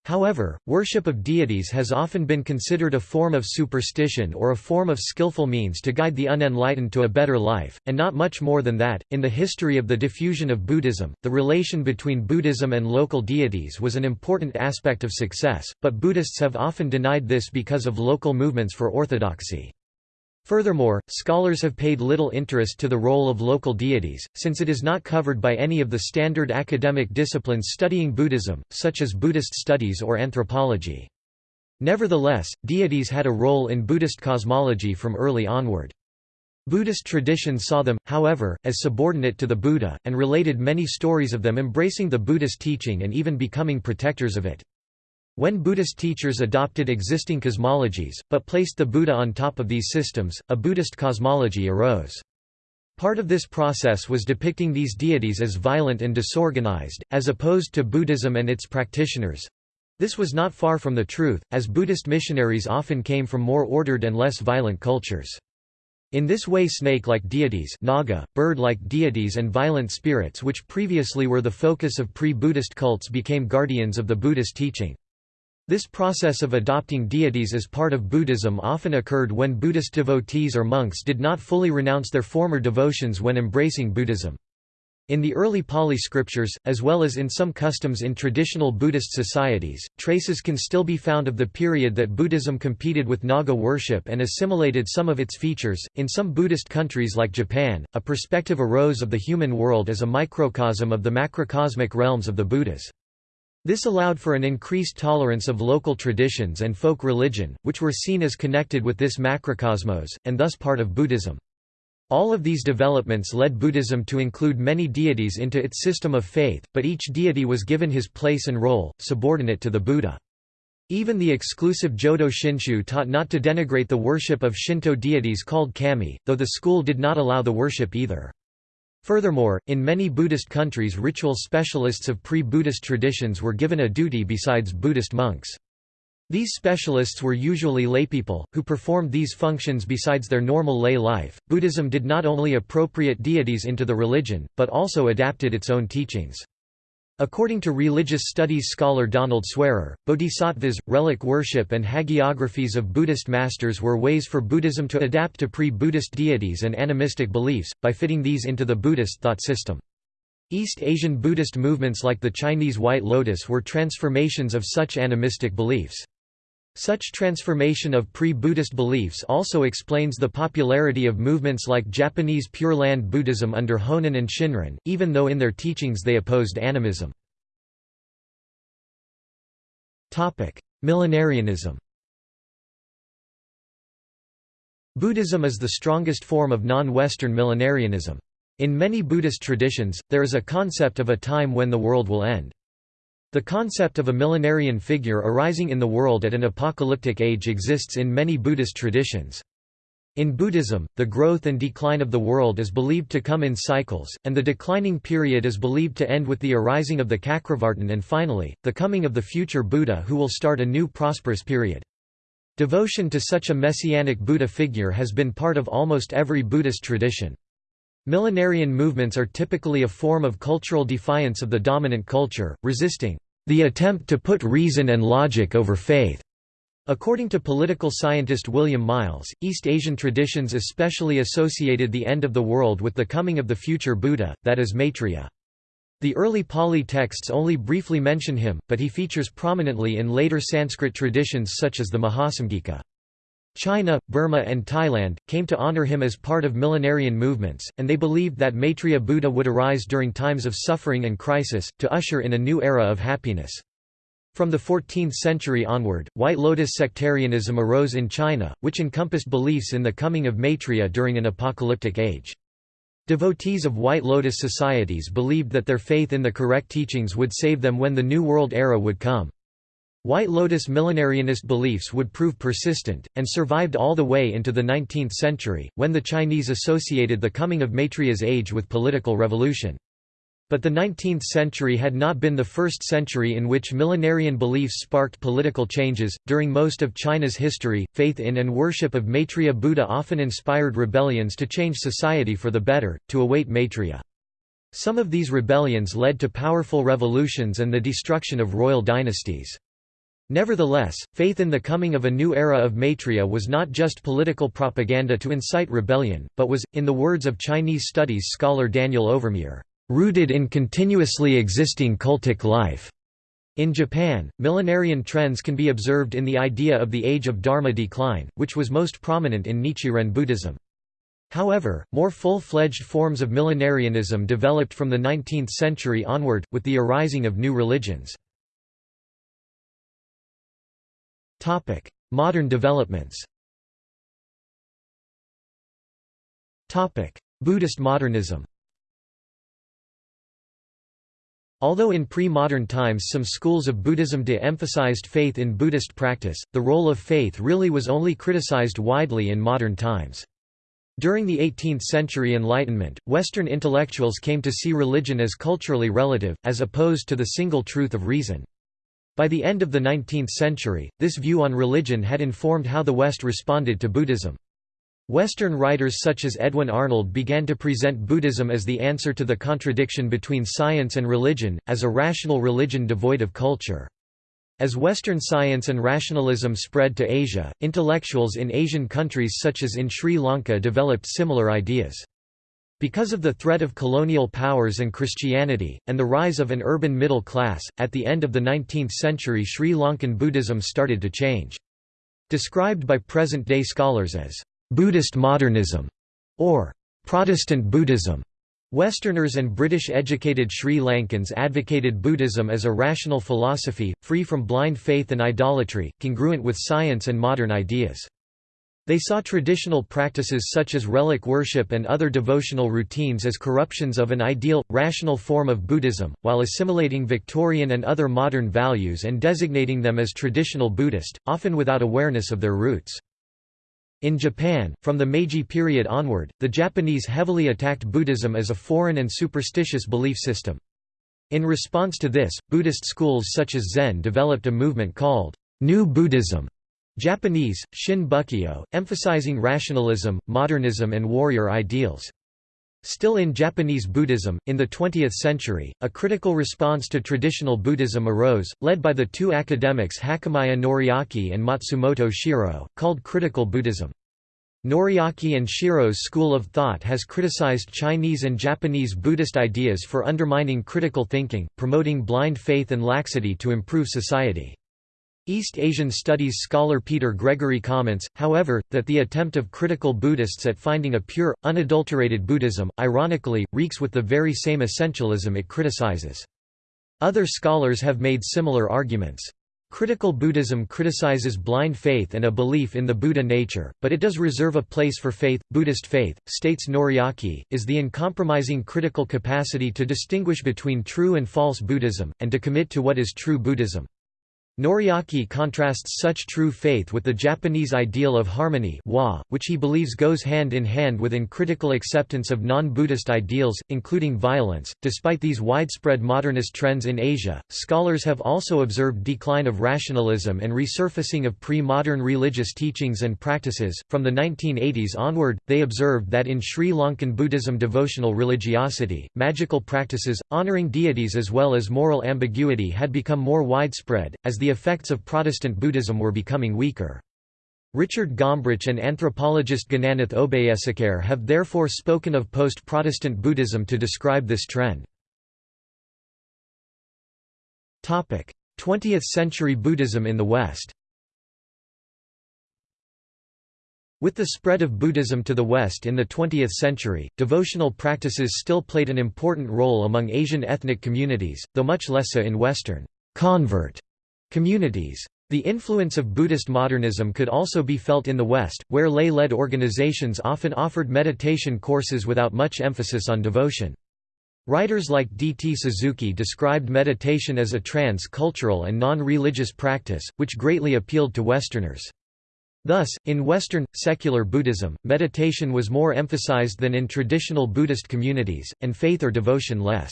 However, worship of deities has often been considered a form of superstition or a form of skillful means to guide the unenlightened to a better life, and not much more than that. In the history of the diffusion of Buddhism, the relation between Buddhism and local deities was an important aspect of success, but Buddhists have often denied this because of local movements for orthodoxy. Furthermore, scholars have paid little interest to the role of local deities, since it is not covered by any of the standard academic disciplines studying Buddhism, such as Buddhist studies or anthropology. Nevertheless, deities had a role in Buddhist cosmology from early onward. Buddhist tradition saw them, however, as subordinate to the Buddha, and related many stories of them embracing the Buddhist teaching and even becoming protectors of it. When Buddhist teachers adopted existing cosmologies, but placed the Buddha on top of these systems, a Buddhist cosmology arose. Part of this process was depicting these deities as violent and disorganized, as opposed to Buddhism and its practitioners. This was not far from the truth, as Buddhist missionaries often came from more ordered and less violent cultures. In this way snake-like deities naga, bird-like deities and violent spirits which previously were the focus of pre-Buddhist cults became guardians of the Buddhist teaching. This process of adopting deities as part of Buddhism often occurred when Buddhist devotees or monks did not fully renounce their former devotions when embracing Buddhism. In the early Pali scriptures, as well as in some customs in traditional Buddhist societies, traces can still be found of the period that Buddhism competed with Naga worship and assimilated some of its features. In some Buddhist countries like Japan, a perspective arose of the human world as a microcosm of the macrocosmic realms of the Buddhas. This allowed for an increased tolerance of local traditions and folk religion, which were seen as connected with this macrocosmos, and thus part of Buddhism. All of these developments led Buddhism to include many deities into its system of faith, but each deity was given his place and role, subordinate to the Buddha. Even the exclusive Jodo Shinshu taught not to denigrate the worship of Shinto deities called kami, though the school did not allow the worship either. Furthermore, in many Buddhist countries ritual specialists of pre-Buddhist traditions were given a duty besides Buddhist monks. These specialists were usually laypeople, who performed these functions besides their normal lay life. Buddhism did not only appropriate deities into the religion, but also adapted its own teachings. According to religious studies scholar Donald Swearer, bodhisattvas, relic worship and hagiographies of Buddhist masters were ways for Buddhism to adapt to pre-Buddhist deities and animistic beliefs, by fitting these into the Buddhist thought system. East Asian Buddhist movements like the Chinese White Lotus were transformations of such animistic beliefs. Such transformation of pre-Buddhist beliefs also explains the popularity of movements like Japanese Pure Land Buddhism under Honen and Shinran, even though in their teachings they opposed animism. Millenarianism Buddhism is the strongest form of non-Western millenarianism. In many Buddhist traditions, there is a concept of a time when the world will end. The concept of a millenarian figure arising in the world at an apocalyptic age exists in many Buddhist traditions. In Buddhism, the growth and decline of the world is believed to come in cycles, and the declining period is believed to end with the arising of the Cakravartin and finally, the coming of the future Buddha who will start a new prosperous period. Devotion to such a messianic Buddha figure has been part of almost every Buddhist tradition. Millenarian movements are typically a form of cultural defiance of the dominant culture, resisting the attempt to put reason and logic over faith. According to political scientist William Miles, East Asian traditions especially associated the end of the world with the coming of the future Buddha, that is Maitreya. The early Pali texts only briefly mention him, but he features prominently in later Sanskrit traditions such as the Mahasamgika. China, Burma and Thailand, came to honor him as part of millenarian movements, and they believed that Maitreya Buddha would arise during times of suffering and crisis, to usher in a new era of happiness. From the 14th century onward, White Lotus sectarianism arose in China, which encompassed beliefs in the coming of Maitreya during an apocalyptic age. Devotees of White Lotus societies believed that their faith in the correct teachings would save them when the New World era would come. White Lotus millenarianist beliefs would prove persistent, and survived all the way into the 19th century, when the Chinese associated the coming of Maitreya's age with political revolution. But the 19th century had not been the first century in which millenarian beliefs sparked political changes. During most of China's history, faith in and worship of Maitreya Buddha often inspired rebellions to change society for the better, to await Maitreya. Some of these rebellions led to powerful revolutions and the destruction of royal dynasties. Nevertheless, faith in the coming of a new era of Maitreya was not just political propaganda to incite rebellion, but was, in the words of Chinese studies scholar Daniel Overmyer, rooted in continuously existing cultic life. In Japan, millenarian trends can be observed in the idea of the age of Dharma decline, which was most prominent in Nichiren Buddhism. However, more full-fledged forms of millenarianism developed from the 19th century onward, with the arising of new religions. Modern developments Topic: Buddhist modernism Although in pre-modern times some schools of Buddhism de-emphasized faith in Buddhist practice, the role of faith really was only criticized widely in modern times. During the 18th century Enlightenment, Western intellectuals came to see religion as culturally relative, as opposed to the single truth of reason. By the end of the 19th century, this view on religion had informed how the West responded to Buddhism. Western writers such as Edwin Arnold began to present Buddhism as the answer to the contradiction between science and religion, as a rational religion devoid of culture. As Western science and rationalism spread to Asia, intellectuals in Asian countries such as in Sri Lanka developed similar ideas. Because of the threat of colonial powers and Christianity, and the rise of an urban middle class, at the end of the 19th century Sri Lankan Buddhism started to change. Described by present-day scholars as Buddhist modernism, or Protestant Buddhism. Westerners and British-educated Sri Lankans advocated Buddhism as a rational philosophy, free from blind faith and idolatry, congruent with science and modern ideas. They saw traditional practices such as relic worship and other devotional routines as corruptions of an ideal, rational form of Buddhism, while assimilating Victorian and other modern values and designating them as traditional Buddhist, often without awareness of their roots. In Japan, from the Meiji period onward, the Japanese heavily attacked Buddhism as a foreign and superstitious belief system. In response to this, Buddhist schools such as Zen developed a movement called New Buddhism, Japanese, Shin Bukkyo, emphasizing rationalism, modernism and warrior ideals. Still in Japanese Buddhism, in the 20th century, a critical response to traditional Buddhism arose, led by the two academics Hakamaya Noriaki and Matsumoto Shiro, called Critical Buddhism. Noriaki and Shiro's school of thought has criticized Chinese and Japanese Buddhist ideas for undermining critical thinking, promoting blind faith and laxity to improve society. East Asian studies scholar Peter Gregory comments, however, that the attempt of critical Buddhists at finding a pure, unadulterated Buddhism, ironically, reeks with the very same essentialism it criticizes. Other scholars have made similar arguments. Critical Buddhism criticizes blind faith and a belief in the Buddha nature, but it does reserve a place for faith. Buddhist faith, states Noriaki, is the uncompromising critical capacity to distinguish between true and false Buddhism, and to commit to what is true Buddhism. Noriaki contrasts such true faith with the Japanese ideal of harmony which he believes goes hand in hand with uncritical acceptance of non-Buddhist ideals, including violence. Despite these widespread modernist trends in Asia, scholars have also observed decline of rationalism and resurfacing of pre-modern religious teachings and practices. From the 1980s onward, they observed that in Sri Lankan Buddhism devotional religiosity, magical practices, honoring deities as well as moral ambiguity had become more widespread, as the the effects of Protestant Buddhism were becoming weaker. Richard Gombrich and anthropologist Gananath Obeyesekere have therefore spoken of post-Protestant Buddhism to describe this trend. 20th-century Buddhism in the West With the spread of Buddhism to the West in the 20th century, devotional practices still played an important role among Asian ethnic communities, though much less so in Western convert Communities. The influence of Buddhist modernism could also be felt in the West, where lay-led organizations often offered meditation courses without much emphasis on devotion. Writers like D. T. Suzuki described meditation as a trans-cultural and non-religious practice, which greatly appealed to Westerners. Thus, in Western, secular Buddhism, meditation was more emphasized than in traditional Buddhist communities, and faith or devotion less.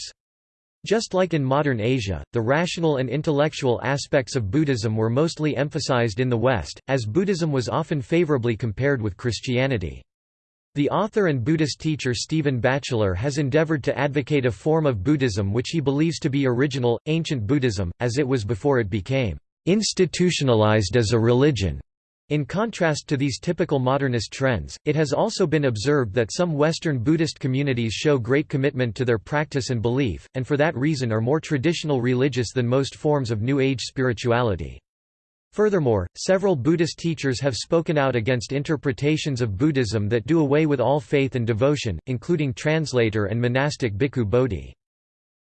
Just like in modern Asia, the rational and intellectual aspects of Buddhism were mostly emphasized in the West, as Buddhism was often favorably compared with Christianity. The author and Buddhist teacher Stephen Batchelor has endeavored to advocate a form of Buddhism which he believes to be original, ancient Buddhism, as it was before it became institutionalized as a religion. In contrast to these typical modernist trends, it has also been observed that some Western Buddhist communities show great commitment to their practice and belief, and for that reason are more traditional religious than most forms of New Age spirituality. Furthermore, several Buddhist teachers have spoken out against interpretations of Buddhism that do away with all faith and devotion, including translator and monastic Bhikkhu Bodhi.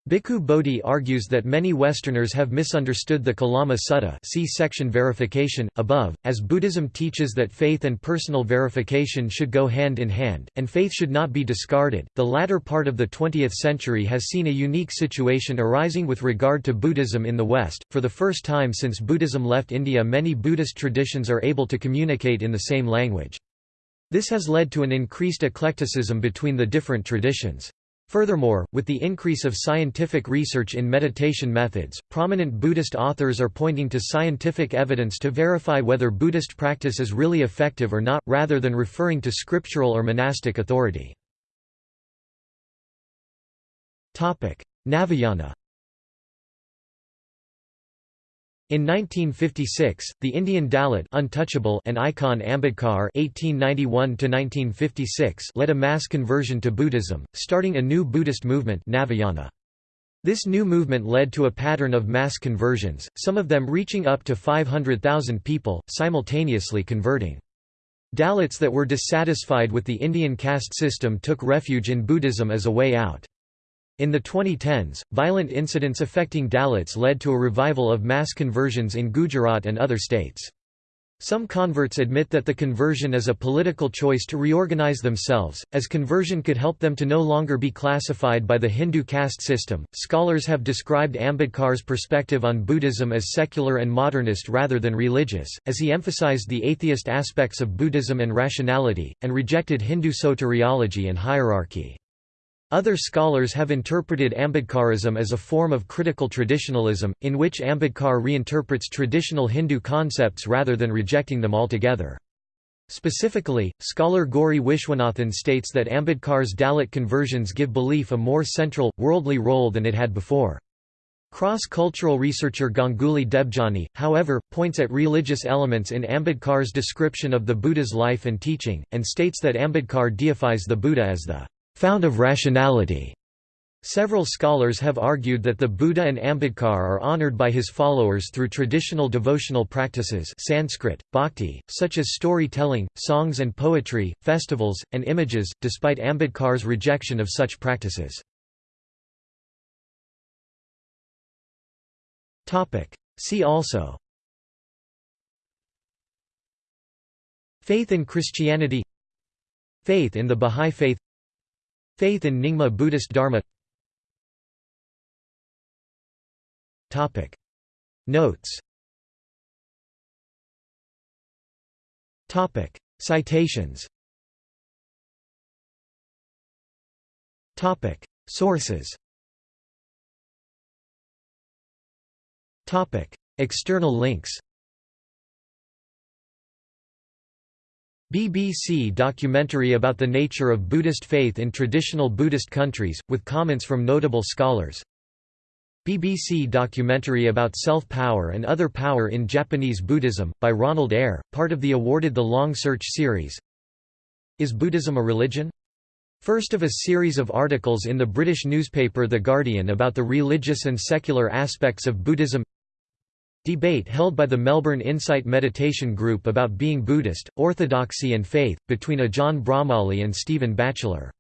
Bhikkhu Bodhi argues that many Westerners have misunderstood the Kalama Sutta see section verification, above, as Buddhism teaches that faith and personal verification should go hand in hand, and faith should not be discarded. The latter part of the 20th century has seen a unique situation arising with regard to Buddhism in the West. For the first time since Buddhism left India many Buddhist traditions are able to communicate in the same language. This has led to an increased eclecticism between the different traditions. Furthermore, with the increase of scientific research in meditation methods, prominent Buddhist authors are pointing to scientific evidence to verify whether Buddhist practice is really effective or not, rather than referring to scriptural or monastic authority. Navayana In 1956, the Indian Dalit untouchable and icon Ambedkar (1891–1956) led a mass conversion to Buddhism, starting a new Buddhist movement, Navayana. This new movement led to a pattern of mass conversions, some of them reaching up to 500,000 people, simultaneously converting. Dalits that were dissatisfied with the Indian caste system took refuge in Buddhism as a way out. In the 2010s, violent incidents affecting Dalits led to a revival of mass conversions in Gujarat and other states. Some converts admit that the conversion is a political choice to reorganize themselves, as conversion could help them to no longer be classified by the Hindu caste system. Scholars have described Ambedkar's perspective on Buddhism as secular and modernist rather than religious, as he emphasized the atheist aspects of Buddhism and rationality, and rejected Hindu soteriology and hierarchy. Other scholars have interpreted Ambedkarism as a form of critical traditionalism, in which Ambedkar reinterprets traditional Hindu concepts rather than rejecting them altogether. Specifically, scholar Gauri Vishwanathan states that Ambedkar's Dalit conversions give belief a more central, worldly role than it had before. Cross-cultural researcher Ganguli Debjani, however, points at religious elements in Ambedkar's description of the Buddha's life and teaching, and states that Ambedkar deifies the Buddha as the fount of rationality. Several scholars have argued that the Buddha and Ambedkar are honored by his followers through traditional devotional practices Sanskrit, bhakti, such as storytelling, songs and poetry, festivals, and images, despite Ambedkar's rejection of such practices. See also Faith in Christianity Faith in the Bahá'í Faith Faith in Nyingma Buddhist Dharma. Notes. Citations. Sources. External links BBC documentary about the nature of Buddhist faith in traditional Buddhist countries, with comments from notable scholars. BBC documentary about self-power and other power in Japanese Buddhism, by Ronald Eyre, part of the awarded The Long Search series. Is Buddhism a religion? First of a series of articles in the British newspaper The Guardian about the religious and secular aspects of Buddhism Debate held by the Melbourne Insight Meditation Group about being Buddhist, orthodoxy and faith, between Ajahn Brahmali and Stephen Batchelor